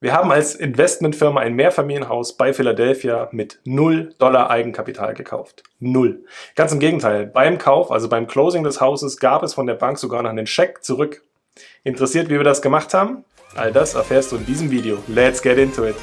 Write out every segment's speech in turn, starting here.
Wir haben als Investmentfirma ein Mehrfamilienhaus bei Philadelphia mit 0 Dollar Eigenkapital gekauft. Null. Ganz im Gegenteil. Beim Kauf, also beim Closing des Hauses, gab es von der Bank sogar noch einen Scheck zurück. Interessiert, wie wir das gemacht haben? All das erfährst du in diesem Video. Let's get into it!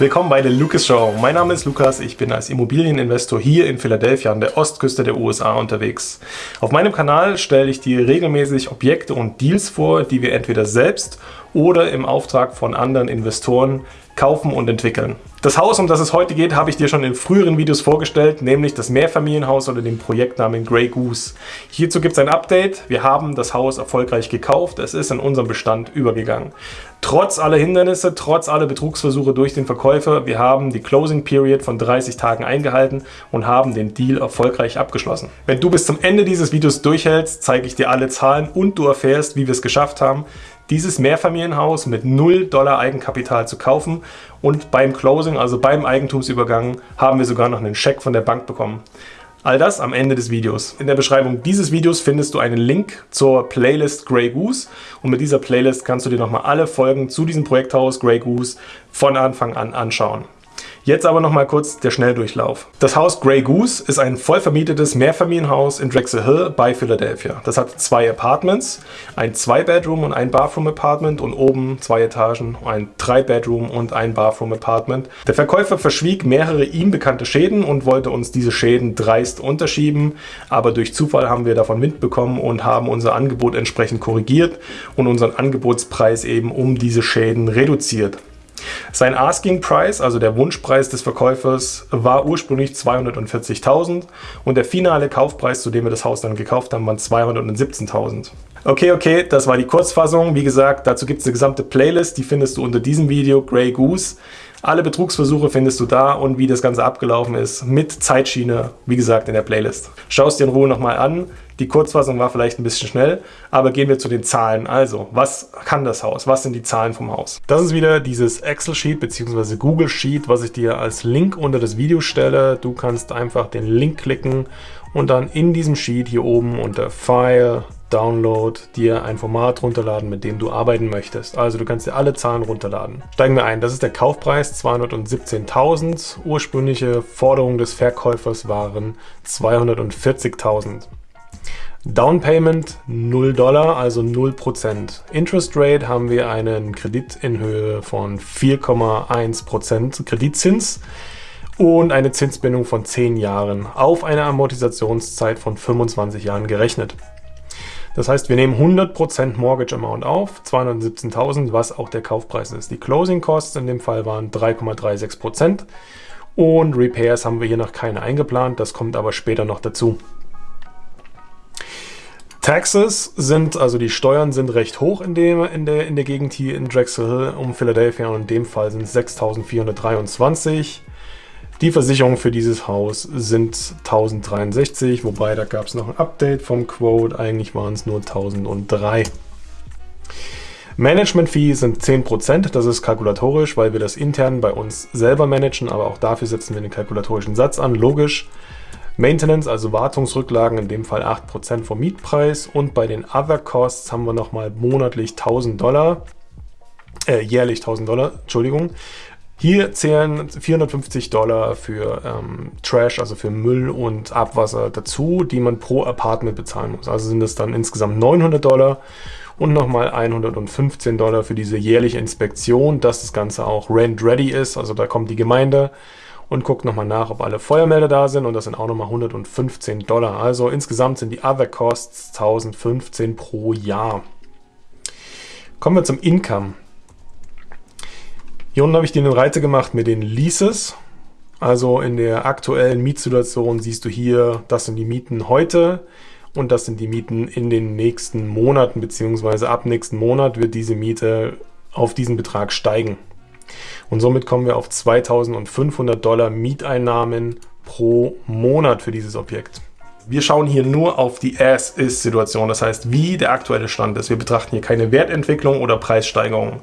Willkommen bei der Lucas Show. Mein Name ist Lukas, ich bin als Immobilieninvestor hier in Philadelphia an der Ostküste der USA unterwegs. Auf meinem Kanal stelle ich dir regelmäßig Objekte und Deals vor, die wir entweder selbst oder im Auftrag von anderen Investoren kaufen und entwickeln. Das Haus, um das es heute geht, habe ich dir schon in früheren Videos vorgestellt, nämlich das Mehrfamilienhaus unter dem Projektnamen Grey Goose. Hierzu gibt es ein Update. Wir haben das Haus erfolgreich gekauft. Es ist in unserem Bestand übergegangen. Trotz aller Hindernisse, trotz aller Betrugsversuche durch den Verkäufer, wir haben die Closing Period von 30 Tagen eingehalten und haben den Deal erfolgreich abgeschlossen. Wenn du bis zum Ende dieses Videos durchhältst, zeige ich dir alle Zahlen und du erfährst, wie wir es geschafft haben, dieses Mehrfamilienhaus mit 0 Dollar Eigenkapital zu kaufen und beim Closing, also beim Eigentumsübergang, haben wir sogar noch einen Scheck von der Bank bekommen. All das am Ende des Videos. In der Beschreibung dieses Videos findest du einen Link zur Playlist Grey Goose und mit dieser Playlist kannst du dir nochmal alle Folgen zu diesem Projekthaus Grey Goose von Anfang an anschauen. Jetzt aber noch mal kurz der Schnelldurchlauf. Das Haus Grey Goose ist ein voll vermietetes Mehrfamilienhaus in Drexel Hill bei Philadelphia. Das hat zwei Apartments, ein Zwei-Bedroom und ein Bathroom-Apartment und oben zwei Etagen, ein Drei-Bedroom und ein Bathroom-Apartment. Der Verkäufer verschwieg mehrere ihm bekannte Schäden und wollte uns diese Schäden dreist unterschieben, aber durch Zufall haben wir davon Wind bekommen und haben unser Angebot entsprechend korrigiert und unseren Angebotspreis eben um diese Schäden reduziert. Sein Asking Price, also der Wunschpreis des Verkäufers, war ursprünglich 240.000 und der finale Kaufpreis, zu dem wir das Haus dann gekauft haben, waren 217.000. Okay, okay, das war die Kurzfassung. Wie gesagt, dazu gibt es eine gesamte Playlist, die findest du unter diesem Video, Grey Goose. Alle Betrugsversuche findest du da und wie das Ganze abgelaufen ist mit Zeitschiene, wie gesagt, in der Playlist. Schau es dir in Ruhe nochmal an. Die Kurzfassung war vielleicht ein bisschen schnell, aber gehen wir zu den Zahlen. Also, was kann das Haus? Was sind die Zahlen vom Haus? Das ist wieder dieses Excel-Sheet bzw. Google-Sheet, was ich dir als Link unter das Video stelle. Du kannst einfach den Link klicken und dann in diesem Sheet hier oben unter File, Download dir ein Format runterladen, mit dem du arbeiten möchtest. Also du kannst dir alle Zahlen runterladen. Steigen wir ein. Das ist der Kaufpreis 217.000. Ursprüngliche Forderung des Verkäufers waren 240.000. Down Payment 0 Dollar, also 0%. Interest Rate haben wir einen Kredit in Höhe von 4,1% Kreditzins und eine Zinsbindung von 10 Jahren auf eine Amortisationszeit von 25 Jahren gerechnet. Das heißt, wir nehmen 100% Mortgage Amount auf, 217.000, was auch der Kaufpreis ist. Die Closing Costs in dem Fall waren 3,36% und Repairs haben wir hier noch keine eingeplant, das kommt aber später noch dazu. Taxes sind, also die Steuern sind recht hoch in, dem, in, der, in der Gegend hier in Drexel Hill um Philadelphia und in dem Fall sind es 6.423. Die Versicherungen für dieses Haus sind 1063, wobei da gab es noch ein Update vom Quote, eigentlich waren es nur 1003. Management Fee sind 10%, das ist kalkulatorisch, weil wir das intern bei uns selber managen, aber auch dafür setzen wir den kalkulatorischen Satz an, logisch. Maintenance, also Wartungsrücklagen, in dem Fall 8% vom Mietpreis und bei den Other Costs haben wir nochmal monatlich 1000 Dollar, äh, jährlich 1000 Dollar, Entschuldigung. Hier zählen 450 Dollar für ähm, Trash, also für Müll und Abwasser dazu, die man pro Apartment bezahlen muss. Also sind es dann insgesamt 900 Dollar und nochmal 115 Dollar für diese jährliche Inspektion, dass das Ganze auch rent-ready ist. Also da kommt die Gemeinde und guckt nochmal nach, ob alle Feuermelder da sind und das sind auch nochmal 115 Dollar. Also insgesamt sind die Other Costs 1015 pro Jahr. Kommen wir zum Income. Hier unten habe ich dir den Reiter gemacht mit den Leases. Also in der aktuellen Mietsituation siehst du hier, das sind die Mieten heute und das sind die Mieten in den nächsten Monaten, beziehungsweise ab nächsten Monat wird diese Miete auf diesen Betrag steigen. Und somit kommen wir auf 2500 Dollar Mieteinnahmen pro Monat für dieses Objekt. Wir schauen hier nur auf die As-Is-Situation, das heißt, wie der aktuelle Stand ist. Wir betrachten hier keine Wertentwicklung oder Preissteigerung.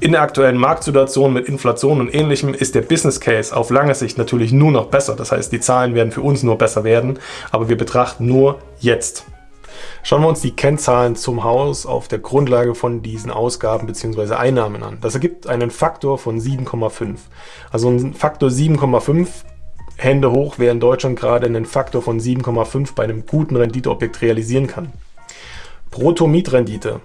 In der aktuellen Marktsituation mit Inflation und ähnlichem ist der Business Case auf lange Sicht natürlich nur noch besser. Das heißt, die Zahlen werden für uns nur besser werden, aber wir betrachten nur jetzt. Schauen wir uns die Kennzahlen zum Haus auf der Grundlage von diesen Ausgaben bzw. Einnahmen an. Das ergibt einen Faktor von 7,5. Also ein Faktor 7,5 Hände hoch, wer in Deutschland gerade einen Faktor von 7,5 bei einem guten Renditeobjekt realisieren kann. Brutto-Mietrendite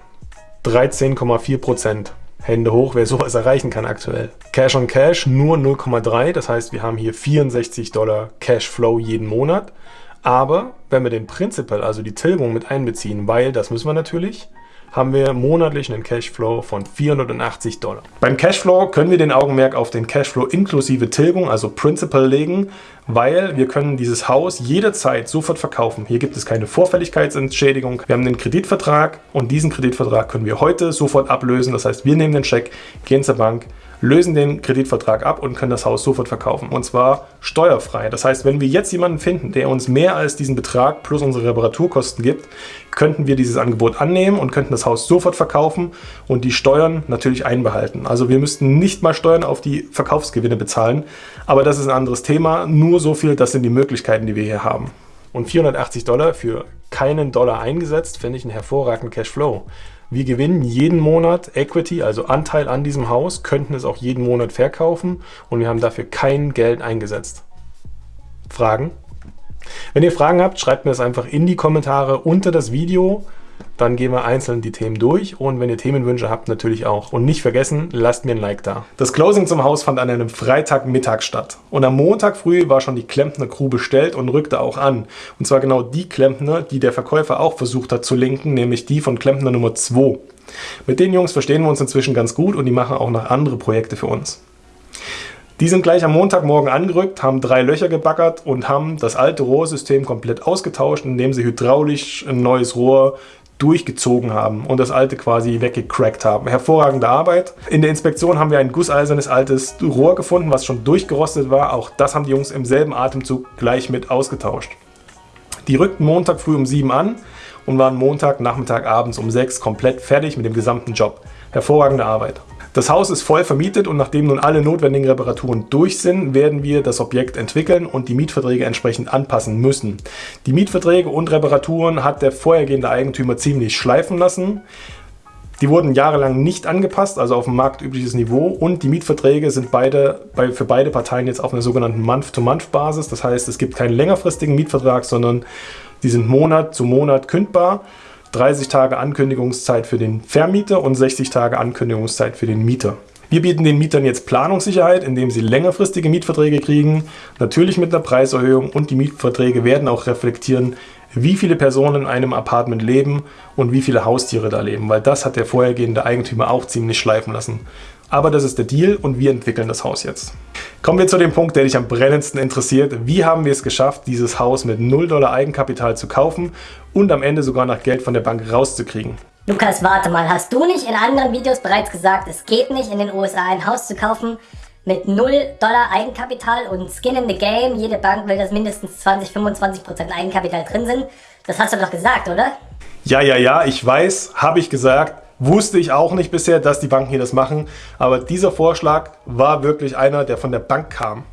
13,4%. Hände hoch, wer sowas erreichen kann aktuell. Cash on Cash nur 0,3, das heißt, wir haben hier 64 Dollar Cashflow jeden Monat. Aber wenn wir den Principal, also die Tilgung mit einbeziehen, weil das müssen wir natürlich, haben wir monatlich einen Cashflow von 480 Dollar. Beim Cashflow können wir den Augenmerk auf den Cashflow inklusive Tilgung, also Principal, legen, weil wir können dieses Haus jederzeit sofort verkaufen. Hier gibt es keine Vorfälligkeitsentschädigung. Wir haben den Kreditvertrag und diesen Kreditvertrag können wir heute sofort ablösen. Das heißt, wir nehmen den Scheck, gehen zur Bank, lösen den Kreditvertrag ab und können das Haus sofort verkaufen. Und zwar steuerfrei. Das heißt, wenn wir jetzt jemanden finden, der uns mehr als diesen Betrag plus unsere Reparaturkosten gibt, könnten wir dieses Angebot annehmen und könnten das Haus sofort verkaufen und die Steuern natürlich einbehalten. Also wir müssten nicht mal Steuern auf die Verkaufsgewinne bezahlen, aber das ist ein anderes Thema. Nur so viel, das sind die Möglichkeiten, die wir hier haben. Und 480 Dollar für keinen Dollar eingesetzt, finde ich einen hervorragenden Cashflow. Wir gewinnen jeden Monat Equity, also Anteil an diesem Haus, könnten es auch jeden Monat verkaufen und wir haben dafür kein Geld eingesetzt. Fragen? Wenn ihr Fragen habt, schreibt mir das einfach in die Kommentare unter das Video. Dann gehen wir einzeln die Themen durch und wenn ihr Themenwünsche habt, natürlich auch. Und nicht vergessen, lasst mir ein Like da. Das Closing zum Haus fand an einem Freitagmittag statt. Und am Montag früh war schon die Klempner Crew bestellt und rückte auch an. Und zwar genau die Klempner, die der Verkäufer auch versucht hat zu linken, nämlich die von Klempner Nummer 2. Mit den Jungs verstehen wir uns inzwischen ganz gut und die machen auch noch andere Projekte für uns. Die sind gleich am Montagmorgen angerückt, haben drei Löcher gebaggert und haben das alte Rohrsystem komplett ausgetauscht, indem sie hydraulisch ein neues Rohr durchgezogen haben und das alte quasi weggecrackt haben. Hervorragende Arbeit. In der Inspektion haben wir ein gusseisernes altes Rohr gefunden, was schon durchgerostet war. Auch das haben die Jungs im selben Atemzug gleich mit ausgetauscht. Die rückten Montag früh um 7 an und waren Montag, Nachmittag, abends um 6 komplett fertig mit dem gesamten Job. Hervorragende Arbeit. Das Haus ist voll vermietet und nachdem nun alle notwendigen Reparaturen durch sind, werden wir das Objekt entwickeln und die Mietverträge entsprechend anpassen müssen. Die Mietverträge und Reparaturen hat der vorhergehende Eigentümer ziemlich schleifen lassen. Die wurden jahrelang nicht angepasst, also auf ein marktübliches Niveau und die Mietverträge sind beide, bei, für beide Parteien jetzt auf einer sogenannten Month-to-Month-Basis. Das heißt, es gibt keinen längerfristigen Mietvertrag, sondern die sind Monat zu Monat kündbar. 30 Tage Ankündigungszeit für den Vermieter und 60 Tage Ankündigungszeit für den Mieter. Wir bieten den Mietern jetzt Planungssicherheit, indem sie längerfristige Mietverträge kriegen, natürlich mit einer Preiserhöhung und die Mietverträge werden auch reflektieren, wie viele Personen in einem Apartment leben und wie viele Haustiere da leben, weil das hat der vorhergehende Eigentümer auch ziemlich schleifen lassen. Aber das ist der Deal und wir entwickeln das Haus jetzt. Kommen wir zu dem Punkt, der dich am brennendsten interessiert. Wie haben wir es geschafft, dieses Haus mit 0 Dollar Eigenkapital zu kaufen und am Ende sogar noch Geld von der Bank rauszukriegen? Lukas, warte mal, hast du nicht in anderen Videos bereits gesagt, es geht nicht in den USA ein Haus zu kaufen mit 0 Dollar Eigenkapital und Skin in the Game, jede Bank will, dass mindestens 20-25% Eigenkapital drin sind. Das hast du doch gesagt, oder? Ja, ja, ja, ich weiß, habe ich gesagt. Wusste ich auch nicht bisher, dass die Banken hier das machen. Aber dieser Vorschlag war wirklich einer, der von der Bank kam.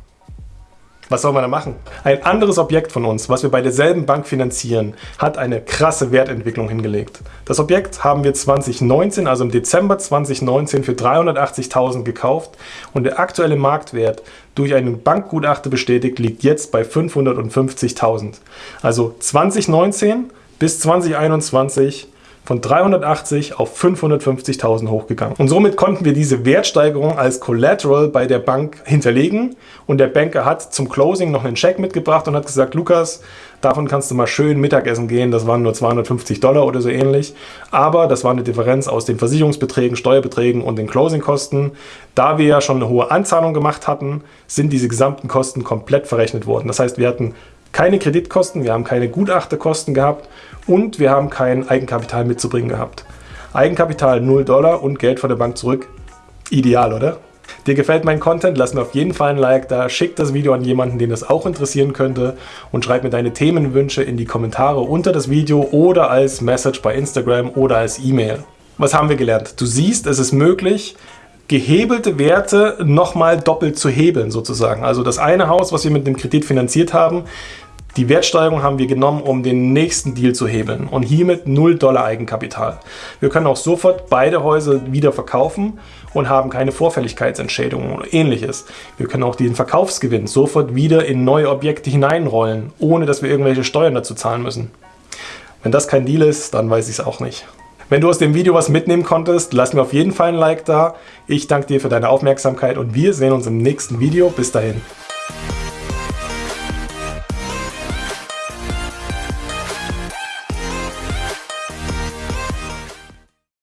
Was soll man da machen? Ein anderes Objekt von uns, was wir bei derselben Bank finanzieren, hat eine krasse Wertentwicklung hingelegt. Das Objekt haben wir 2019, also im Dezember 2019 für 380.000 gekauft und der aktuelle Marktwert durch einen Bankgutachter bestätigt liegt jetzt bei 550.000. Also 2019 bis 2021 von 380 auf 550.000 hochgegangen. Und somit konnten wir diese Wertsteigerung als Collateral bei der Bank hinterlegen und der Banker hat zum Closing noch einen Scheck mitgebracht und hat gesagt, Lukas, davon kannst du mal schön Mittagessen gehen, das waren nur 250 Dollar oder so ähnlich, aber das war eine Differenz aus den Versicherungsbeträgen, Steuerbeträgen und den Closingkosten. Da wir ja schon eine hohe Anzahlung gemacht hatten, sind diese gesamten Kosten komplett verrechnet worden. Das heißt, wir hatten keine Kreditkosten, wir haben keine Gutachterkosten gehabt und wir haben kein Eigenkapital mitzubringen gehabt. Eigenkapital 0 Dollar und Geld von der Bank zurück. Ideal, oder? Dir gefällt mein Content? Lass mir auf jeden Fall ein Like da, schick das Video an jemanden, den das auch interessieren könnte und schreib mir deine Themenwünsche in die Kommentare unter das Video oder als Message bei Instagram oder als E-Mail. Was haben wir gelernt? Du siehst, es ist möglich, gehebelte Werte nochmal doppelt zu hebeln sozusagen. Also das eine Haus, was wir mit dem Kredit finanziert haben, die Wertsteigerung haben wir genommen, um den nächsten Deal zu hebeln und hiermit 0 Dollar Eigenkapital. Wir können auch sofort beide Häuser wieder verkaufen und haben keine Vorfälligkeitsentschädigung oder ähnliches. Wir können auch den Verkaufsgewinn sofort wieder in neue Objekte hineinrollen, ohne dass wir irgendwelche Steuern dazu zahlen müssen. Wenn das kein Deal ist, dann weiß ich es auch nicht. Wenn du aus dem Video was mitnehmen konntest, lass mir auf jeden Fall ein Like da. Ich danke dir für deine Aufmerksamkeit und wir sehen uns im nächsten Video. Bis dahin.